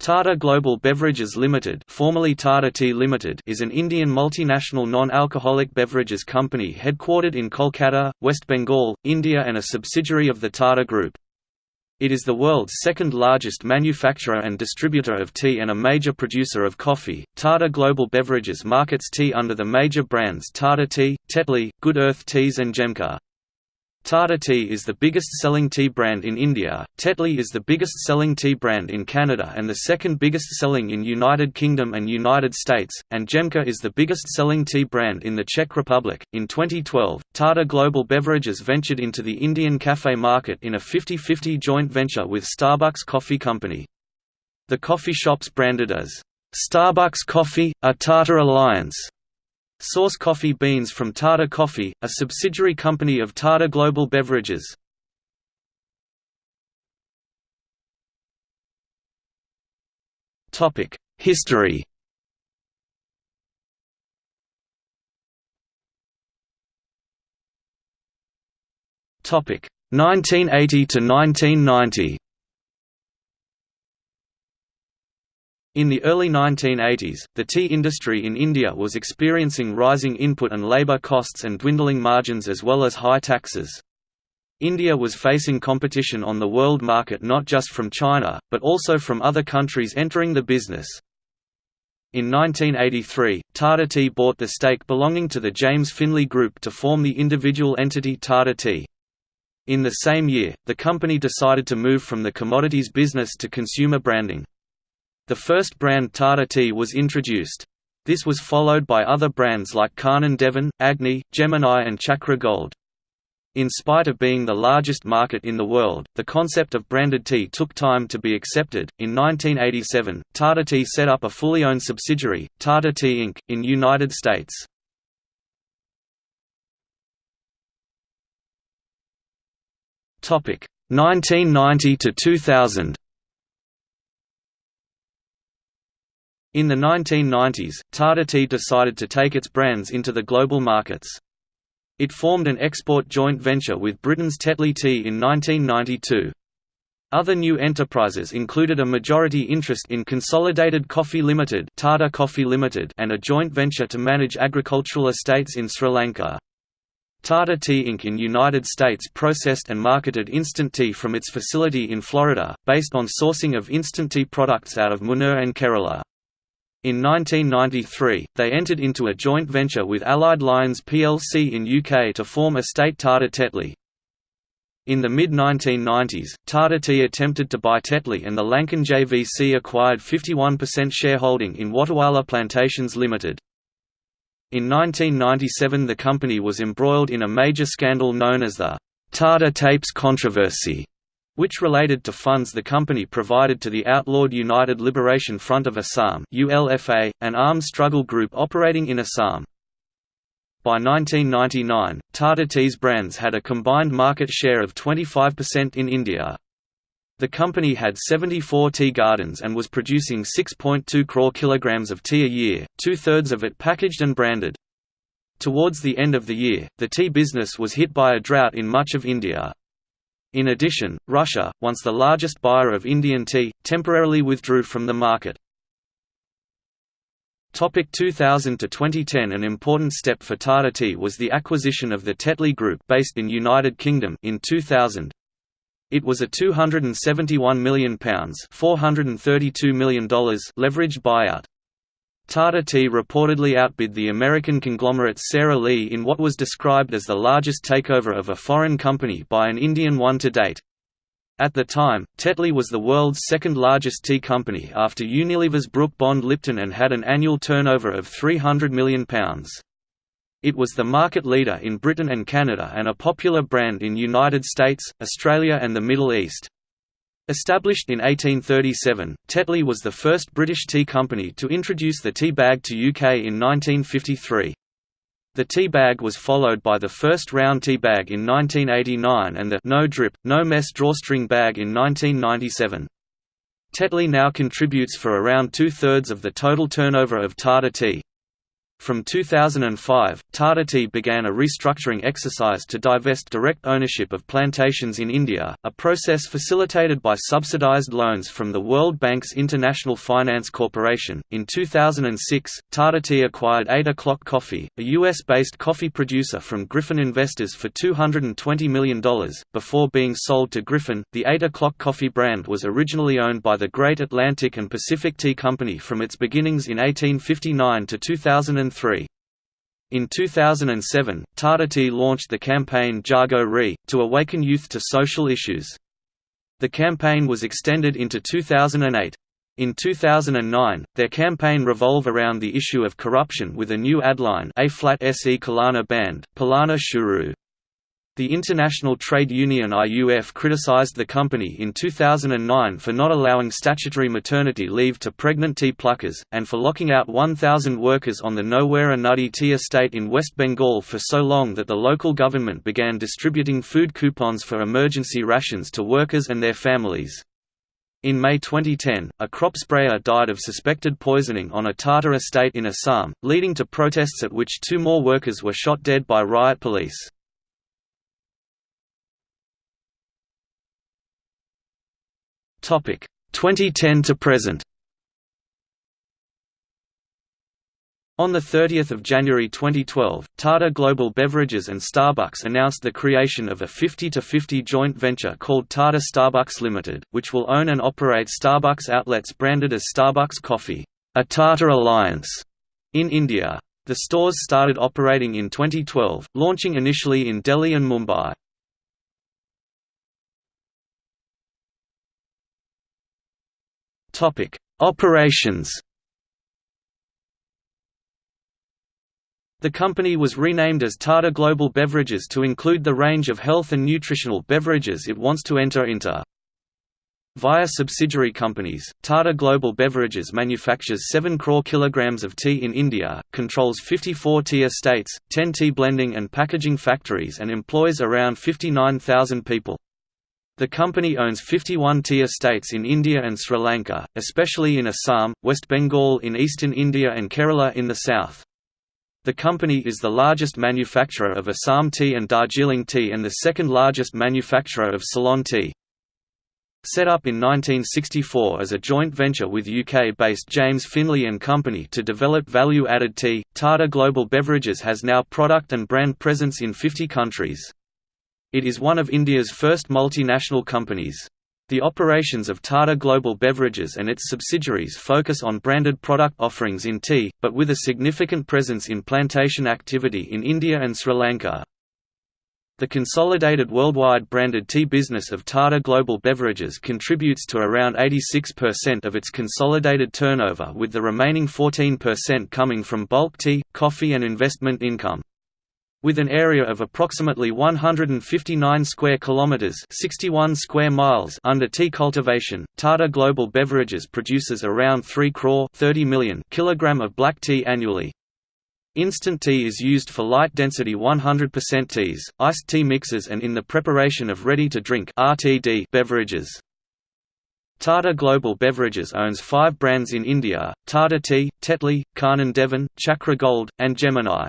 Tata Global Beverages Limited, formerly Tata Tea Limited, is an Indian multinational non-alcoholic beverages company headquartered in Kolkata, West Bengal, India and a subsidiary of the Tata Group. It is the world's second largest manufacturer and distributor of tea and a major producer of coffee. Tata Global Beverages markets tea under the major brands Tata Tea, Tetley, Good Earth Teas and Jemka. Tata Tea is the biggest selling tea brand in India, Tetley is the biggest selling tea brand in Canada and the second biggest selling in United Kingdom and United States, and Jemka is the biggest selling tea brand in the Czech Republic. In 2012, Tata Global Beverages ventured into the Indian cafe market in a 50-50 joint venture with Starbucks Coffee Company. The coffee shops branded as Starbucks Coffee, a Tata Alliance Source coffee beans from Tata Coffee, a subsidiary company of Tata Global Beverages. History Topic 1980 to 1990. In the early 1980s, the tea industry in India was experiencing rising input and labour costs and dwindling margins as well as high taxes. India was facing competition on the world market not just from China, but also from other countries entering the business. In 1983, Tata Tea bought the stake belonging to the James Finlay Group to form the individual entity Tata Tea. In the same year, the company decided to move from the commodities business to consumer branding. The first brand Tata Tea was introduced. This was followed by other brands like Kanan Devan, Agni, Gemini and Chakra Gold. In spite of being the largest market in the world, the concept of branded tea took time to be accepted. In 1987, Tata Tea set up a fully owned subsidiary, Tata Tea Inc., in United States. Topic 1990 to 2000. In the 1990s, Tata Tea decided to take its brands into the global markets. It formed an export joint venture with Britain's Tetley Tea in 1992. Other new enterprises included a majority interest in Consolidated Coffee Limited, Tata Coffee Limited and a joint venture to manage agricultural estates in Sri Lanka. Tata Tea Inc. in United States processed and marketed instant tea from its facility in Florida, based on sourcing of instant tea products out of Munnar and Kerala. In 1993, they entered into a joint venture with Allied Lyons plc in UK to form Estate Tata Tetley. In the mid-1990s, Tata Tea attempted to buy Tetley and the Lankan JVC acquired 51% shareholding in Watawala Plantations Limited. In 1997 the company was embroiled in a major scandal known as the Tata Tapes controversy, which related to funds the company provided to the outlawed United Liberation Front of Assam ULFA, an armed struggle group operating in Assam. By 1999, Tata Tea's brands had a combined market share of 25% in India. The company had 74 tea gardens and was producing 6.2 crore kilograms of tea a year, two-thirds of it packaged and branded. Towards the end of the year, the tea business was hit by a drought in much of India. In addition, Russia, once the largest buyer of Indian tea, temporarily withdrew from the market. Topic 2000 to 2010 An important step for Tata Tea was the acquisition of the Tetley Group based in United Kingdom in 2000. It was a £271 million $432 million leveraged buyout. Tata Tea reportedly outbid the American conglomerate Sara Lee in what was described as the largest takeover of a foreign company by an Indian one to date. At the time, Tetley was the world's second largest tea company after Unilever's Brooke Bond Lipton and had an annual turnover of £300 million. It was the market leader in Britain and Canada and a popular brand in United States, Australia and the Middle East. Established in 1837, Tetley was the first British tea company to introduce the tea bag to UK in 1953. The tea bag was followed by the first round tea bag in 1989 and the no drip, no mess drawstring bag in 1997. Tetley now contributes for around two-thirds of the total turnover of Tata Tea. From 2005, Tata Tea began a restructuring exercise to divest direct ownership of plantations in India, a process facilitated by subsidized loans from the World Bank's International Finance Corporation. In 2006, Tata Tea acquired 8 O'Clock Coffee, a US based coffee producer from Gryphon Investors for $220 million. Before being sold to Gryphon, the 8 O'Clock Coffee brand was originally owned by the Great Atlantic and Pacific Tea Company from its beginnings in 1859 to 2003. In 2007, Tata launched the campaign Jago Re, to awaken youth to social issues. The campaign was extended into 2008. In 2009, their campaign revolve around the issue of corruption with a new adline A flat se Kalana band, Palana Shuru. The International Trade Union IUF criticized the company in 2009 for not allowing statutory maternity leave to pregnant tea pluckers, and for locking out 1,000 workers on the Nowera Nuddy tea estate in West Bengal for so long that the local government began distributing food coupons for emergency rations to workers and their families. In May 2010, a crop sprayer died of suspected poisoning on a Tata estate in Assam, leading to protests at which two more workers were shot dead by riot police. 2010 to present On 30 January 2012, Tata Global Beverages and Starbucks announced the creation of a 50-50 joint venture called Tata Starbucks Limited, which will own and operate Starbucks outlets branded as Starbucks Coffee, a Tata Alliance, in India. The stores started operating in 2012, launching initially in Delhi and Mumbai. Topic: Operations. The company was renamed as Tata Global Beverages to include the range of health and nutritional beverages it wants to enter into. Via subsidiary companies, Tata Global Beverages manufactures 7 crore kilograms of tea in India, controls 54 tea estates, 10 tea blending and packaging factories and employs around 59,000 people. The company owns 51 tea estates in India and Sri Lanka, especially in Assam, West Bengal in eastern India and Kerala in the south. The company is the largest manufacturer of Assam tea and Darjeeling tea and the second largest manufacturer of Ceylon tea. Set up in 1964 as a joint venture with UK-based James Finlay and Company to develop value-added tea, Tata Global Beverages has now product and brand presence in 50 countries. It is one of India's first multinational companies. The operations of Tata Global Beverages and its subsidiaries focus on branded product offerings in tea, but with a significant presence in plantation activity in India and Sri Lanka. The consolidated worldwide branded tea business of Tata Global Beverages contributes to around 86% of its consolidated turnover with the remaining 14% coming from bulk tea, coffee and investment income. With an area of approximately 159 square kilometers, 61 square miles under tea cultivation, Tata Global Beverages produces around 3 crore 30 million kilogram of black tea annually. Instant tea is used for light density 100% teas, iced tea mixes and in the preparation of ready-to-drink beverages. Tata Global Beverages owns five brands in India, Tata Tea, Tetley, Kanan Devan, Chakra Gold, and Gemini.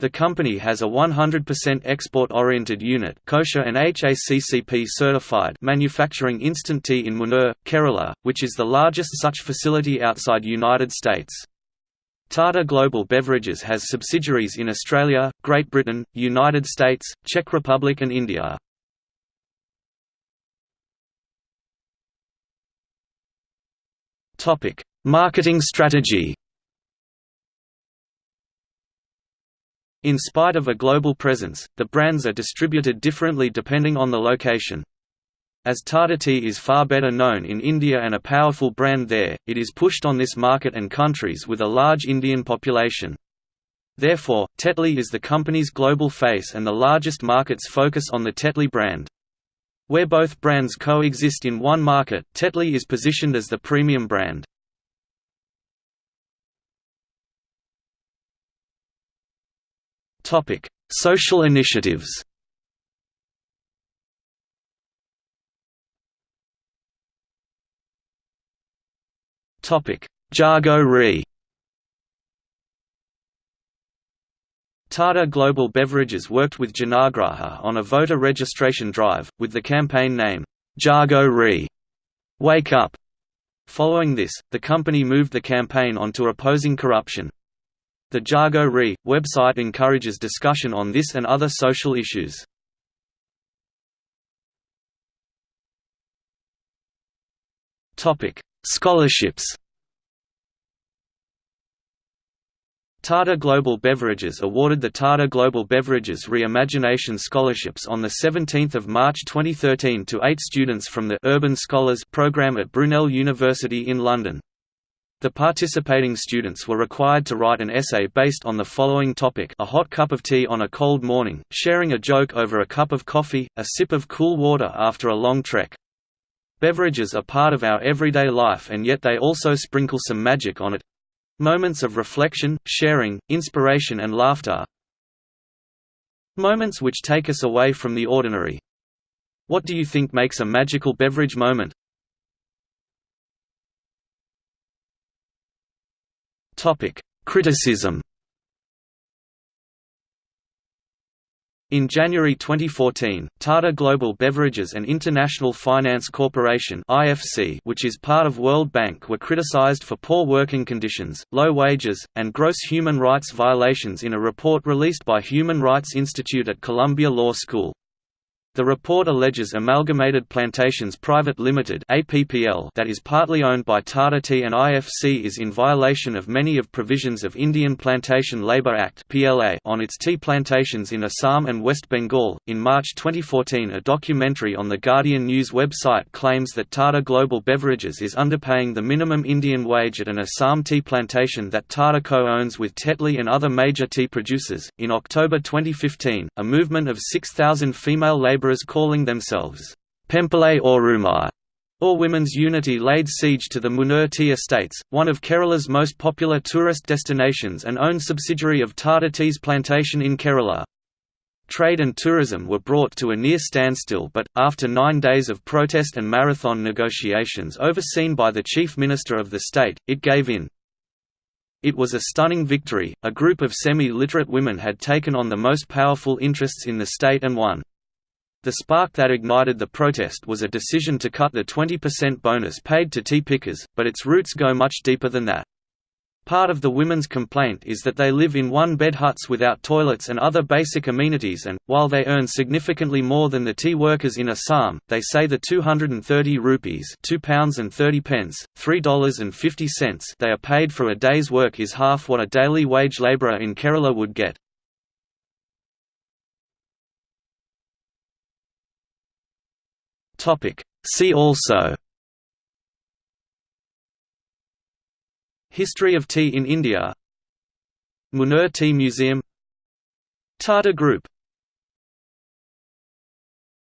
The company has a 100% export-oriented unit kosher and HACCP certified manufacturing instant tea in Munnar, Kerala, which is the largest such facility outside United States. Tata Global Beverages has subsidiaries in Australia, Great Britain, United States, Czech Republic and India. Marketing strategy In spite of a global presence, the brands are distributed differently depending on the location. As Tata Tea is far better known in India and a powerful brand there, it is pushed on this market and countries with a large Indian population. Therefore, Tetley is the company's global face and the largest markets focus on the Tetley brand. Where both brands coexist in one market, Tetley is positioned as the premium brand. Topic: Social initiatives. Topic: Jago Re. Tata Global Beverages worked with Janaagraha on a voter registration drive, with the campaign name, Jago Re Wake Up. Following this, the company moved the campaign onto opposing corruption. The Jago Re website encourages discussion on this and other social issues. Scholarships Tata Global Beverages awarded the Tata Global Beverages Reimagination Scholarships on 17 March 2013 to eight students from the Urban Scholars program at Brunel University in London. The participating students were required to write an essay based on the following topic a hot cup of tea on a cold morning, sharing a joke over a cup of coffee, a sip of cool water after a long trek. Beverages are part of our everyday life and yet they also sprinkle some magic on it, Moments of reflection, sharing, inspiration and laughter Moments which take us away from the ordinary. What do you think makes a magical beverage moment? Criticism In January 2014, Tata Global Beverages and International Finance Corporation (IFC), which is part of World Bank, were criticized for poor working conditions, low wages, and gross human rights violations in a report released by Human Rights Institute at Columbia Law School. The report alleges Amalgamated Plantations Private Limited that is partly owned by Tata Tea and IFC is in violation of many of provisions of Indian Plantation Labour Act on its tea plantations in Assam and West Bengal. In March 2014, a documentary on the Guardian News website claims that Tata Global Beverages is underpaying the minimum Indian wage at an Assam tea plantation that Tata co owns with Tetley and other major tea producers. In October 2015, a movement of 6,000 female labour labourers calling themselves Pombilai Orumai or Women's Unity laid siege to the Munnar Tea Estates, one of Kerala's most popular tourist destinations and owned subsidiary of Tata Tea's plantation in Kerala. Trade and tourism were brought to a near standstill but, after nine days of protest and marathon negotiations overseen by the Chief Minister of the state, it gave in. It was a stunning victory, a group of semi-literate women had taken on the most powerful interests in the state and won. The spark that ignited the protest was a decision to cut the 20% bonus paid to tea pickers, but its roots go much deeper than that. Part of the women's complaint is that they live in one-bed huts without toilets and other basic amenities and, while they earn significantly more than the tea workers in Assam, they say the 230 rupees £2 and 30 pence, $3.50 they are paid for a day's work is half what a daily wage labourer in Kerala would get. Topic. See also History of tea in India Munnar Tea Museum Tata Group